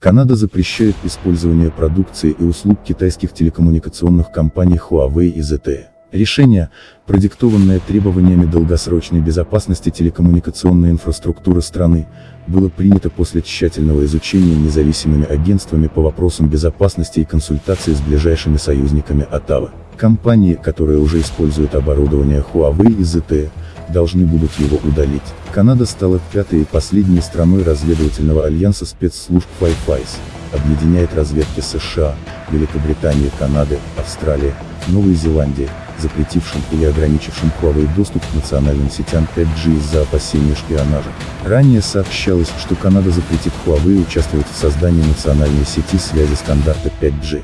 Канада запрещает использование продукции и услуг китайских телекоммуникационных компаний Huawei и ZTE. Решение, продиктованное требованиями долгосрочной безопасности телекоммуникационной инфраструктуры страны, было принято после тщательного изучения независимыми агентствами по вопросам безопасности и консультации с ближайшими союзниками Оттавы. Компании, которые уже используют оборудование Huawei и ZTE, должны будут его удалить. Канада стала пятой и последней страной разведывательного альянса спецслужб Five Eyes, объединяет разведки США, Великобритании, Канады, Австралии, Новой Зеландии, запретившим или ограничившим Huawei доступ к национальным сетям 5G из-за опасения шпионажа. Ранее сообщалось, что Канада запретит Huawei участвовать в создании национальной сети связи стандарта 5G.